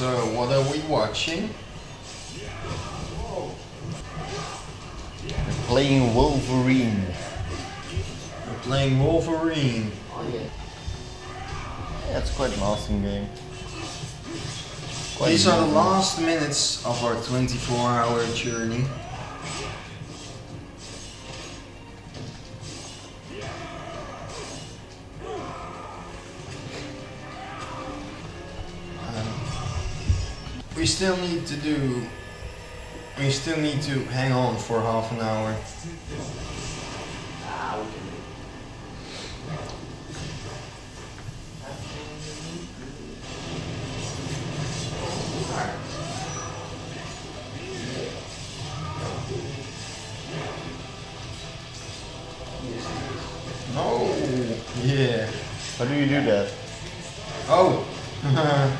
So, what are we watching? We're playing Wolverine. We're playing Wolverine. Oh yeah. Yeah, it's quite an awesome game. Quite These are the last minutes of our 24 hour journey. We still need to do. We still need to hang on for half an hour. No! Yeah. How do you do that? Oh!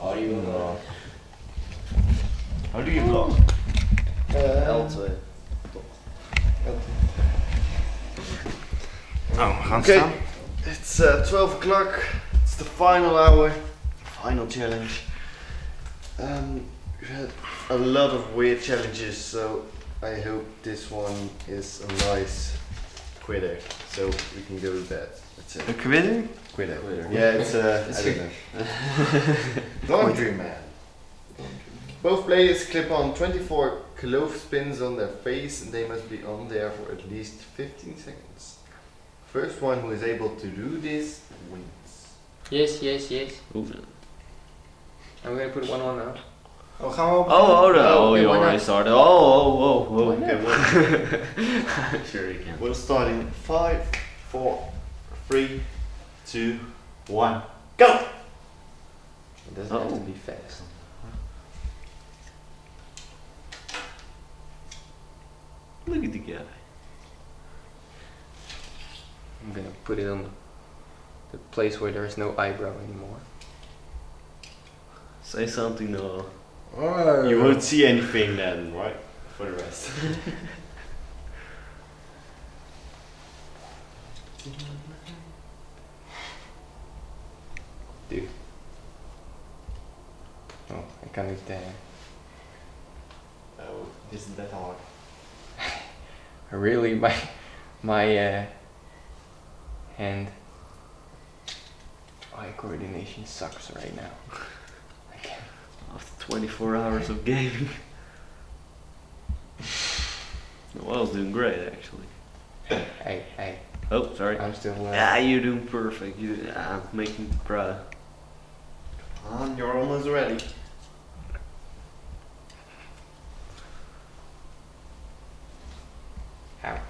How do you block? How do you block? L2. Oh, we gaan Okay, staan. it's uh, 12 o'clock. It's the final hour, final challenge. Um, we've had a lot of weird challenges, so I hope this one is a nice quitter, so we can go with that. That's it. Een quitter? Quitter. Quitter. Yeah, it's uh, I don't know. Laundry man. Both players clip on 24 clothespins on their face and they must be on there for at least 15 seconds. First one who is able to do this wins. Yes, yes, yes. I'm gonna put one on now. Oh, gaan we op? Oh, oh, no. Oh, oh, okay, you already started. Oh, oh, oh, oh. whoa, whoa. Why not? Okay, we'll, sure you can. we'll start in 5, 4, 3, 2, 1, go! It doesn't have to Oh. be fast. Look at the guy. I'm gonna put it on the, the place where there's no eyebrow anymore. Say something, Noah. Oh. You won't see anything then, right? For the rest. Dude. Oh, I can't do that. oh, this isn't that hard? Really, my my uh, hand eye coordination sucks right now. I. After 24 hours of gaming. Well, I was doing great actually. Hey, hey, Oh, sorry. I'm still. Uh, Yeah, you're doing perfect. You, I'm making me proud. On, you're almost ready. Ouch.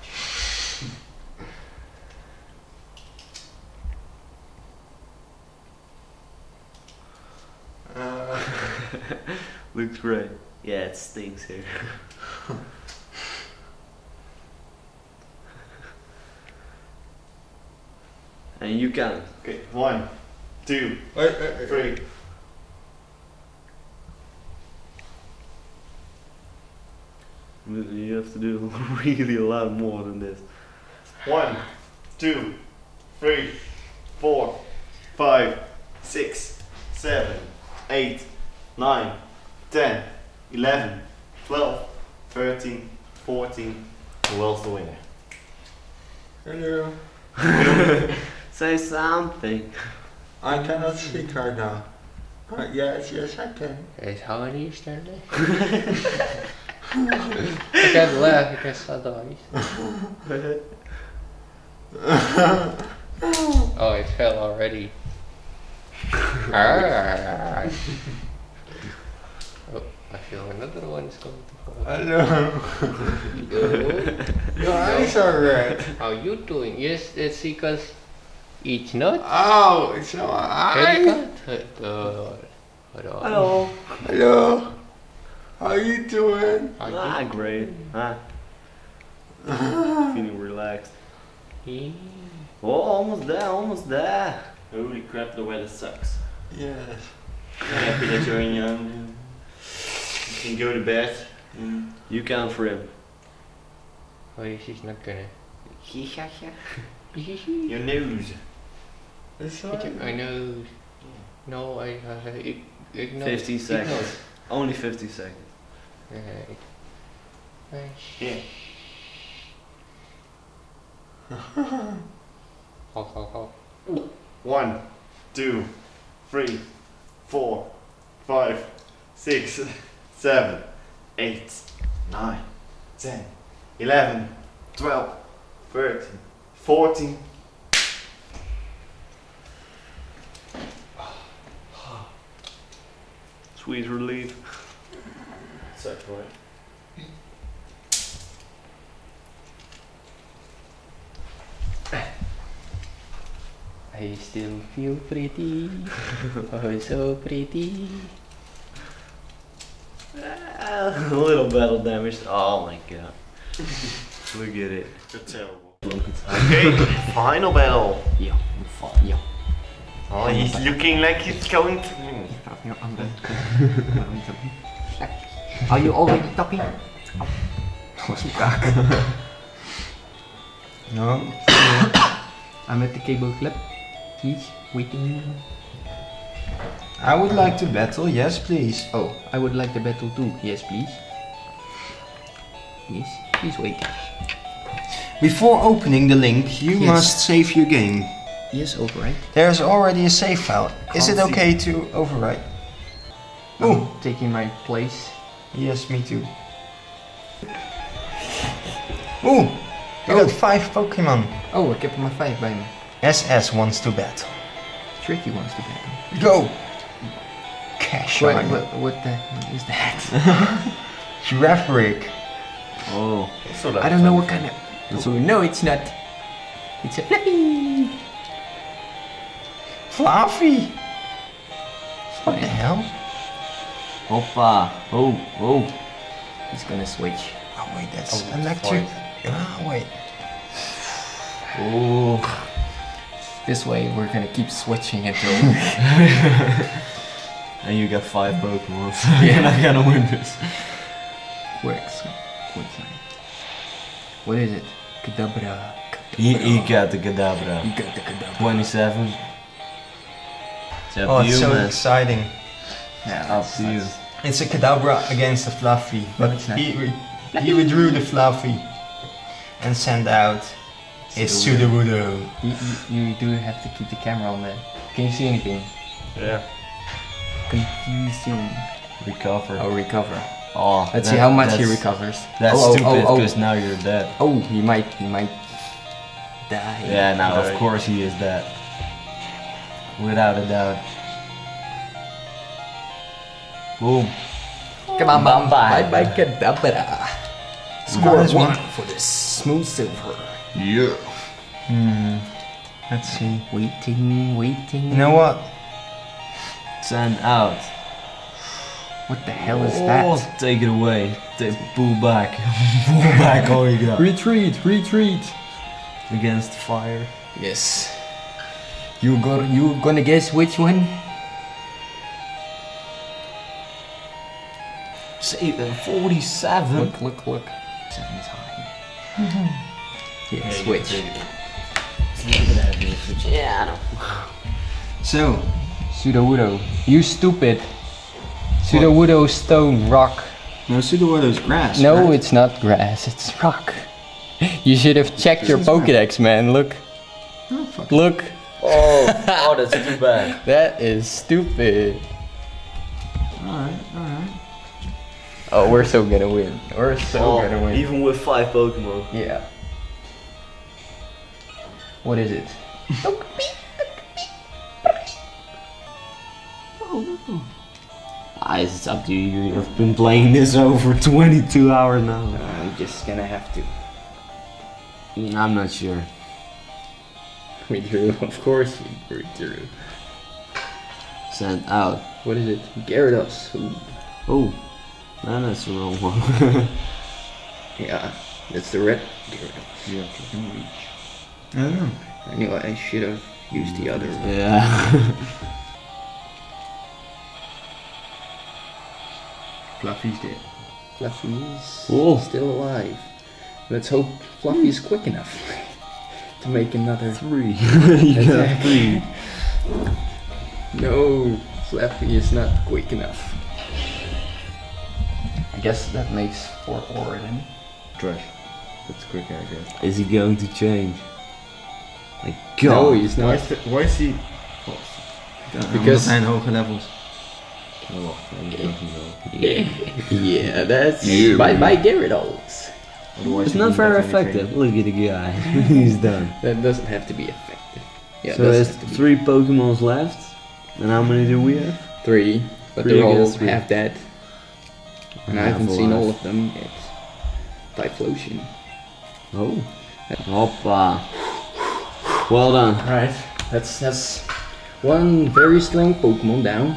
Uh, Looks great. Yeah, it stinks here. and you can. Okay, one, two, wait, wait, wait. three. You have to do really a lot more than this. One, two, three, four, five, six, seven, eight, nine, ten, eleven, twelve, thirteen, fourteen. Who else the winner? Hello. Say something. I cannot speak right now. Uh, yes, yes, I can. Guys, how are you starting? I can't laugh because otherwise. Oh, Oh, it fell already. I feel another one is going to fall. Hello. Yo, Your eyes are red. how you doing? Yes, it's because it's not. Oh, it's my eye. Haircut. Uh, hold on. Hello. Hello. How you doing? How Ah, you great. Ah. Feeling relaxed. doing? Oh, almost there, almost there. Holy crap, the weather sucks. Yes. Happy that you're in young. You can go to bed. You count for him. Oh, she's not gonna. Your nose. It's I know. No, I. Uh, ig- ignore. 50 seconds. Only 50 seconds. Right. Right. Yeah. Ho, ho, ho. One, two, three, four, five, six, seven, eight, nine, ten, eleven, twelve, thirteen, fourteen. Sweet relief. Such right. I still feel pretty. oh, so pretty. A little battle damage. Oh my god. Look at it. You're terrible. Okay, final battle. Yeah, yeah. Oh, he's looking like he's going to. Are you already talking? Oh, no. I'm at the cable clip. He's waiting. I would like to battle. Yes, please. Oh, I would like the battle too. Yes, please. Yes, he's waiting. Before opening the link, you Yes. must save your game. Yes, overwrite. There's already a save file. Is it Can't okay to overwrite? Ooh. Taking my place. Yes, me too. Ooh, you got oh. five Pokemon. Oh, I kept my five bij me. SS wants to battle. Tricky wants to battle. Go! Cash What, on. what, what the hell is that? Giraffe break. Oh. I don't know what kind of. So no, it's not. It's a fluffy. Fluffy! What the hell? Hoppa. Oh, oh. He's gonna switch. Oh wait, that's Oh, electric. fine. Ah, wait. Oh. This way, we're gonna keep switching until. And you got five Pokemon. So you're not gonna win this. Works. Quick. What is it? Kadabra. He, he got the Kadabra. You got the Kadabra. 27. It's up Oh, to it's so man. exciting. Yeah, Up to you. It's a Kadabra against a Fluffy, but it's he, re- he withdrew the Fluffy and sent out his Sudowoodo. You, you, you do have to keep the camera on there. Can you see anything? Yeah. Confusing. Recover. Oh, recover. Oh, Let's that- see how much he recovers. That's oh, oh, stupid oh, because oh. now you're dead. oh, he might, he might die. Yeah, now of course he is dead. Without a doubt. Boom. Come on, Bye-bye. bye bye, Kadabra. Score Minus one one. for the smooth silver. Yeah. Hmm. Let's see. Waiting, waiting. You know what? Send out. What the hell is oh, that? take it away. Take, pull back. pull back all you got. Retreat, retreat. Against fire. Yes. You go. You gonna guess which one? Say uh, 47. Look, look, look. Seven's high. yeah, switch. So, Sudowoodo. You stupid. Sudowoodo stone rock. no Sudowoodo's grass. No, right? it's not grass. It's rock. You should have checked your This is. Pokédex, man. Look. Oh. Look. Oh, oh, that's too bad. That is stupid. Alright, alright. Oh, we're so gonna win. We're so Oh, gonna win. even with five Pokemon. Yeah. What is it? Ah, it's up to you. You've been playing this over 22 hours now. I'm just gonna have to. Mm, I'm not sure. We drew, of course we drew. Sent out. What is it? Gyarados. Ooh. Oh, no, that's the wrong one. Yeah, that's the red Gyarados. Yeah, you can reach. I don't know. I knew I should have used the other one. yeah. Fluffy's dead. Fluffy's Whoa. still alive. Let's hope Fluffy's quick enough to make another. three. you attack. three. No, Fluffy is not quick enough. I guess that makes four four then. Trash. That's quick, I guess. Is he going to change? Like, No, God. he's Why not. is, the, why is he... Because- Because zijn hoge levels. Oh, wacht, I'm joking though. yeah, that's Yeah. by by Gyarados. Otherwise It's not very have anything. effective. Look at the guy. He's done. That doesn't have to be effective. Yeah, so there's doesn't have to be. three Pokemons left. And how many do we have? Three, but Three they're all three. half dead. And I haven't seen alive. all of them yet. Typhlosion. Oh. Hoppa. Well done. Alright, that's that's one very strong Pokemon down.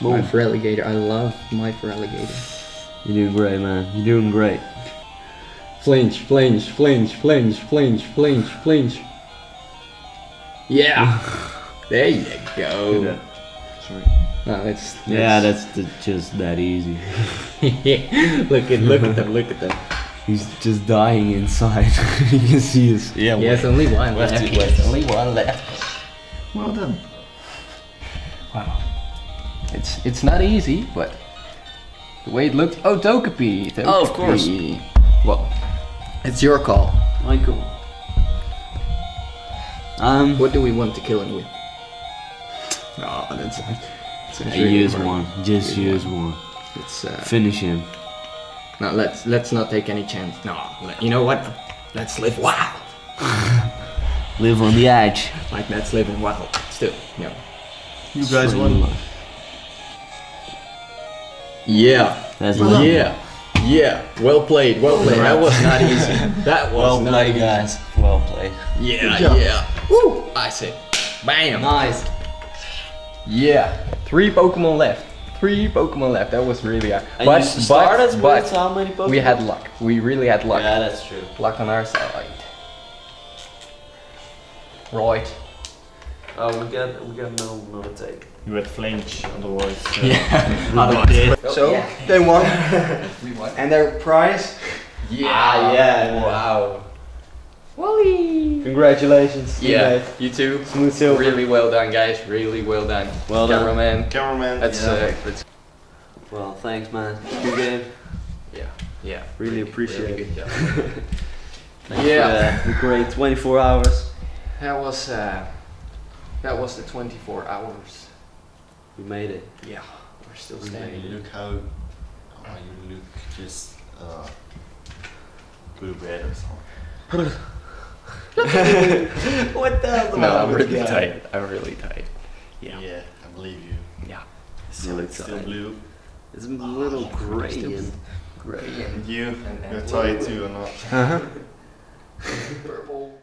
My Feraligatr. I love my Feraligatr. You're doing great, man. You're doing great. Flinch, flinch, flinch, flinch, flinch, flinch, flinch. Yeah! there you go. Sorry. No, it's, Yeah, that's the, just that easy. look at look at them, look at them. He's just dying inside. you can see his. Yeah, Yes, only one left. Left, Yes, left. only one left. Well done. Wow. It's it's not easy, but the way it looked. Oh, Togepi. Togepi. Oh, of course. Well, it's your call. Michael. Um, What do we want to kill him with? Oh, that's. that's I use one. Just use one. It's uh, Finish him. no. Let's let's not take any chance. No. Let, you know what? Let's live wild. Live on the edge. Like let's live in wild. Still, no. You guys won. Yeah. That's Yeah. like Yeah. Well played. Well played. That was not easy. That was well not played, easy. guys. Well played. Yeah. job. Yeah. Woo! I say. Bam. Nice. Yeah, three Pokemon left. Three Pokemon left. That was really hard. And but you started but, with but how many Pokemon? we had luck. We really had luck. Yeah, that's true. Luck on our side. Right. Oh, we got we got no no tape. You had flinch, otherwise. Uh, Yeah. Otherwise. So, yeah. they won. we won. And their prize? Yeah. Ah, yeah. Wow. Wally. Congratulations. Yeah. guys. You too. Smooth silver. Really well done, guys. Really well done. Well done. Cameraman. Cameraman. That's yeah. uh. That's, Well, thanks, man. Good game. yeah. Yeah. Really appreciate really it. good job. Thanks Yeah. For, uh, the great 24 hours. That was uh. That was the 24 hours. We made it. Yeah. We're still you standing. look how. Oh, you look just. Uh, good bad or something. what the hell? No, I'm really tight. I'm really tight. Yeah. Yeah, I believe you. Yeah. Still, it's still tight. blue. It's a little gray still- and Gray and And you, And- and you're blue. tight too or not? Uh huh. purple.